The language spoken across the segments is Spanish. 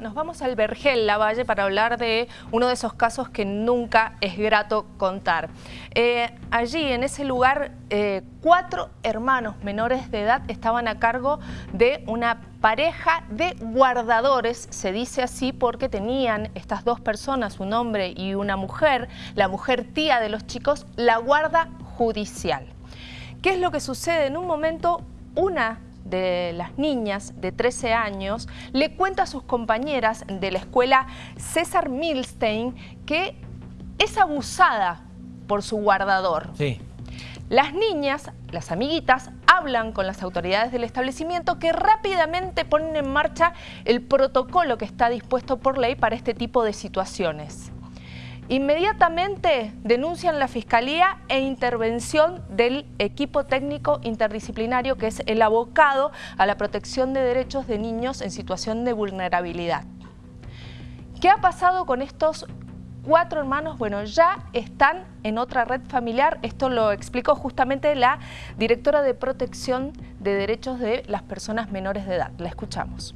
nos vamos al Vergel, La Valle, para hablar de uno de esos casos que nunca es grato contar. Eh, allí, en ese lugar, eh, cuatro hermanos menores de edad estaban a cargo de una pareja de guardadores, se dice así porque tenían estas dos personas, un hombre y una mujer, la mujer tía de los chicos, la guarda judicial. ¿Qué es lo que sucede? En un momento, una de las niñas de 13 años le cuenta a sus compañeras de la escuela César Milstein que es abusada por su guardador. Sí. Las niñas, las amiguitas, hablan con las autoridades del establecimiento que rápidamente ponen en marcha el protocolo que está dispuesto por ley para este tipo de situaciones. Inmediatamente denuncian la Fiscalía e intervención del equipo técnico interdisciplinario que es el abocado a la protección de derechos de niños en situación de vulnerabilidad. ¿Qué ha pasado con estos cuatro hermanos? Bueno, ya están en otra red familiar. Esto lo explicó justamente la directora de protección de derechos de las personas menores de edad. La escuchamos.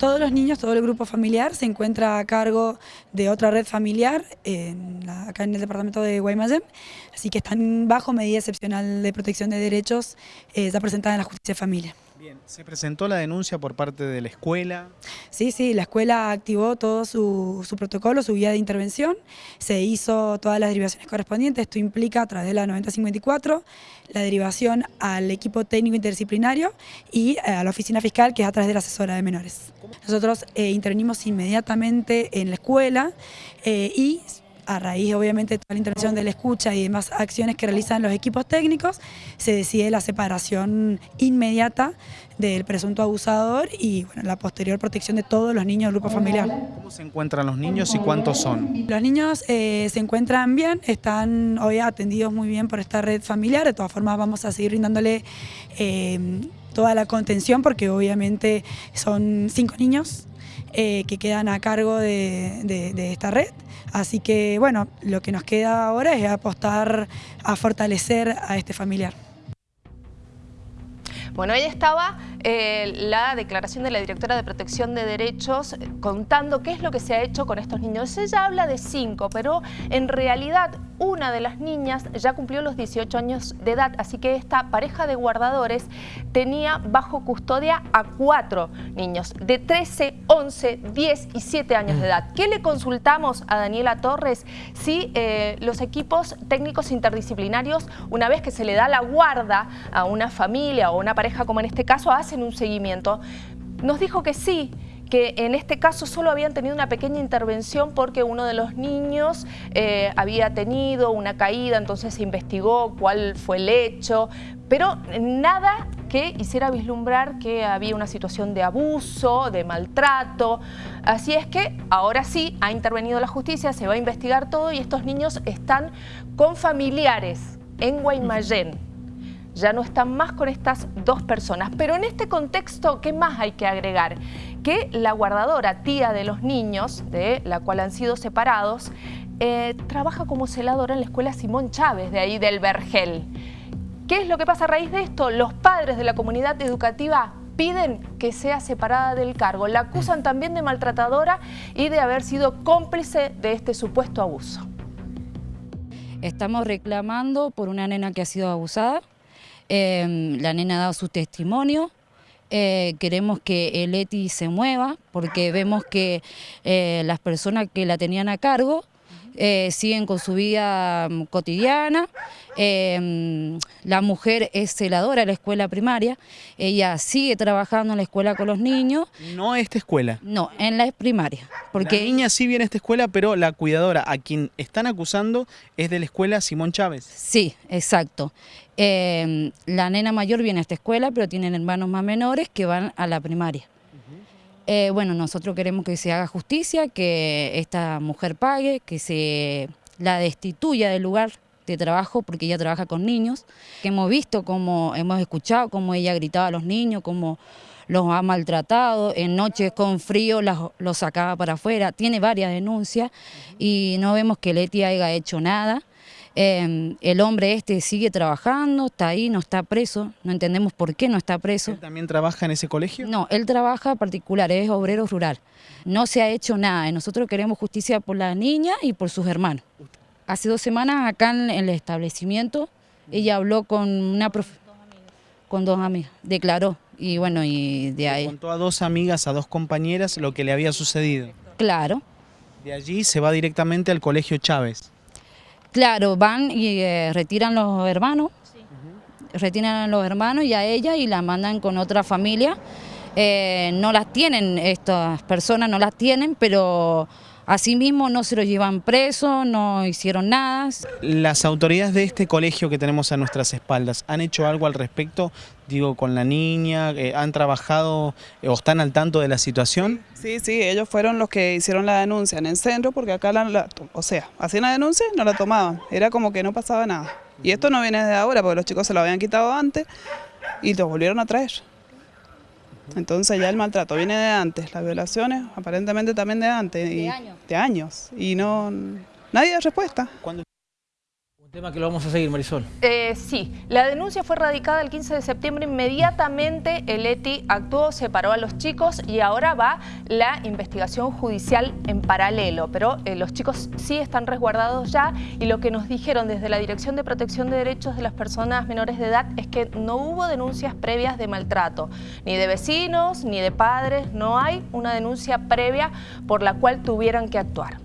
Todos los niños, todo el grupo familiar se encuentra a cargo de otra red familiar acá en el departamento de Guaymallén, así que están bajo medida excepcional de protección de derechos eh, ya presentada en la justicia de familia. Bien, ¿se presentó la denuncia por parte de la escuela? Sí, sí, la escuela activó todo su, protocolo, su guía de intervención, se hizo todas las derivaciones correspondientes, esto implica a través de la 9054 la derivación al equipo técnico interdisciplinario y eh, a la oficina fiscal que es a través de la asesora de menores. Nosotros eh, intervenimos inmediatamente en la escuela eh, y a raíz obviamente de toda la intervención de la escucha y demás acciones que realizan los equipos técnicos, se decide la separación inmediata del presunto abusador y bueno, la posterior protección de todos los niños del grupo familiar. ¿Cómo se encuentran los niños y cuántos son? Los niños eh, se encuentran bien, están hoy atendidos muy bien por esta red familiar, de todas formas vamos a seguir brindándole eh, toda la contención porque obviamente son cinco niños eh, que quedan a cargo de, esta red. Así que bueno, lo que nos queda ahora es apostar a fortalecer a este familiar. Bueno, ahí estaba eh, la declaración de la directora de Protección de Derechos contando qué es lo que se ha hecho con estos niños. Ella habla de cinco, pero en realidad una de las niñas ya cumplió los 18 años de edad, así que esta pareja de guardadores tenía bajo custodia a cuatro niños de 13, 11, 10 y 7 años de edad. ¿Qué le consultamos a Daniela Torres? Si eh, los equipos técnicos interdisciplinarios, una vez que se le da la guarda a una familia o una pareja como en este caso, hacen un seguimiento. Nos dijo que sí, que en este caso solo habían tenido una pequeña intervención porque uno de los niños eh, había tenido una caída, entonces se investigó cuál fue el hecho, pero nada que hiciera vislumbrar que había una situación de abuso, de maltrato. Así es que ahora sí ha intervenido la justicia, se va a investigar todo y estos niños están con familiares en Guaymallén ya no están más con estas dos personas. Pero en este contexto, ¿qué más hay que agregar? Que la guardadora, tía de los niños, de la cual han sido separados, eh, trabaja como celadora en la escuela Simón Chávez, de ahí del Vergel. ¿Qué es lo que pasa a raíz de esto? Los padres de la comunidad educativa piden que sea separada del cargo. La acusan también de maltratadora y de haber sido cómplice de este supuesto abuso. Estamos reclamando por una nena que ha sido abusada, Em, la nena ha dado su testimonio, eh, queremos que el ETI se mueva porque vemos que eh, las personas que la tenían a cargo eh, siguen con su vida mm, cotidiana. Em, la mujer es celadora de la escuela primaria, ella sigue trabajando en la escuela con los niños. ¿No esta escuela? No, en la primaria. Porque la niña sí viene a esta escuela, pero la cuidadora a quien están acusando es de la escuela Simón Chávez. Sí, exacto. Em, la nena mayor viene a esta escuela, pero tienen hermanos más menores que van a la primaria. Eh, bueno, nosotros queremos que se haga justicia, que esta mujer pague, que se la destituya del lugar de trabajo porque ella trabaja con niños. Hemos visto cómo, hemos escuchado cómo ella gritaba a los niños, cómo los ha maltratado, en noches con frío los, sacaba para afuera, tiene varias denuncias y no vemos que Leti haya hecho nada. Eh, el hombre este sigue trabajando, está ahí, no está preso, no entendemos por qué no está preso. ¿Él también trabaja en ese colegio? No, él trabaja particular, es obrero rural. No se ha hecho nada nosotros queremos justicia por la niña y por sus hermanos. Hace dos semanas acá en el establecimiento ella habló con una profe con dos amigas, declaró y bueno, y de Le ahí, contó a dos amigas, a dos compañeras lo que le había sucedido. claro, De allí se va directamente al colegio Chávez. Claro, van y eh, retiran los hermanos, retiran a los hermanos y a ella y la mandan con otra familia. Eh, no las tienen, estas personas no las tienen, pero asimismo no se los llevan presos, no hicieron nada. Las autoridades de este colegio que tenemos a nuestras espaldas, ¿han hecho algo al respecto? Digo, con la niña, Eh, ¿han trabajado eh, o están al tanto de la situación? Sí, sí, ellos fueron los que hicieron la denuncia en el centro porque acá la, la- o sea, hacían la denuncia y no la tomaban, era como que no pasaba nada. Y esto no viene de ahora porque los chicos se lo habían quitado antes y los volvieron a traer. Entonces ya el maltrato viene de antes, las violaciones aparentemente también de antes. y- años. De años. Y no, nadie da respuesta. ¿Cuándo Un tema que lo vamos a seguir, Marisol. Eh, sí, la denuncia fue radicada el 15 de septiembre. Inmediatamente el ETI actuó, separó a los chicos y ahora va la investigación judicial en paralelo. Pero eh, los chicos sí están resguardados ya y lo que nos dijeron desde la Dirección de Protección de Derechos de las Personas Menores de Edad es que no hubo denuncias previas de maltrato, ni de vecinos, ni de padres. No hay una denuncia previa por la cual tuvieran que actuar.